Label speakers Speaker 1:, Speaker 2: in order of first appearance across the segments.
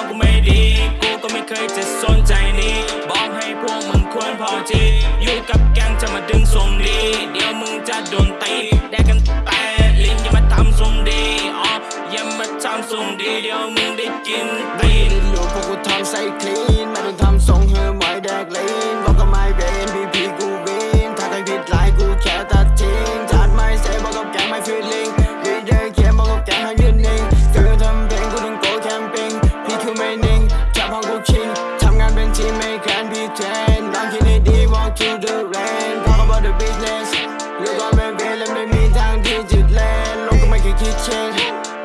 Speaker 1: องกูไม่ดี กูก็ไม่เคยจะสนใจนี้ บอกให้พวกมึงควรพอทีอยู่กับแก๊งจะมาดึงทรงดี เดี๋ยวมึงจะโดนตีแดกกันแต่ลิ้นอย่ามาทำทรงดีอ๋ออย่ามาทำทรงดี เดี๋ยวมึงได้กินตีนลูก
Speaker 2: พวกกูทำใส่คลี จับห้องกูชิงทำงานเป็นทีมไม่แคนพี่แทนลองคิดให้ดี walk to the rain talk about the business ลูกก็ไม่เบนและไม่มีทางที่จะแลนลงก็ไม่เคยคิดเชน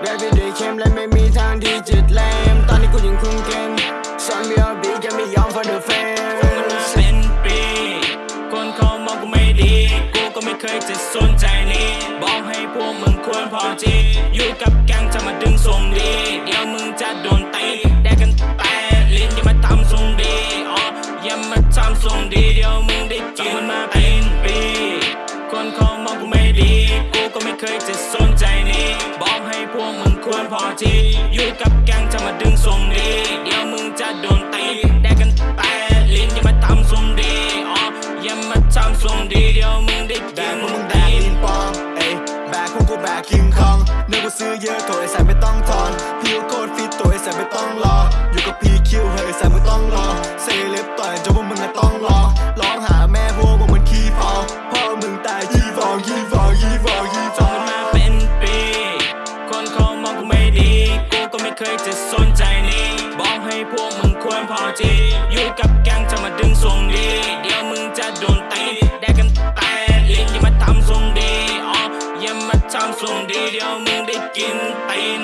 Speaker 2: แรปเดย์เข้มและไม่มีทางที่จะแลมตอนนี้กูยังคุ้มเกมสอนมีอบีแกไม่ยอม for the
Speaker 1: มัน
Speaker 2: fans
Speaker 1: เป็นปีคนเขามองกูไม่ดี กูก็ไม่เคยจะสนใจนี้บอกให้พวกมึงควรพอที ทำทรงดีเดียวมึงได้กินมันมาเป็นปี คนเขามองกูไม่ดี กูก็ไม่เคยจะสนใจนี้ บอกให้พวกมึงควรพอทีอยู่กับแก๊งจะมาดึงทรงดี เดี๋ยวมึงจะโดนตีแดกกันแต่ลิ้นอย่ามาทำทรงดีอ๋ออย่ามาทำทรงดีเดี๋ยวมึงได้กิน
Speaker 2: พวกมึงแบกลินปองเอ้แบกพวกกูแบกคิงคองเนื้อกูซื้อเยอะตัว จะสนใจนี้ บอกให้พวกมึงควรพอจีอยู่กับแก๊งจะมาดึงทรงดี เดี๋ยวมึงจะโดนตีได้กันแต่ลิ้อย่ามาทำทรงดีอ๋ออย่า
Speaker 1: มาทำทรงดี เดี๋ยวมึงได้กินตีน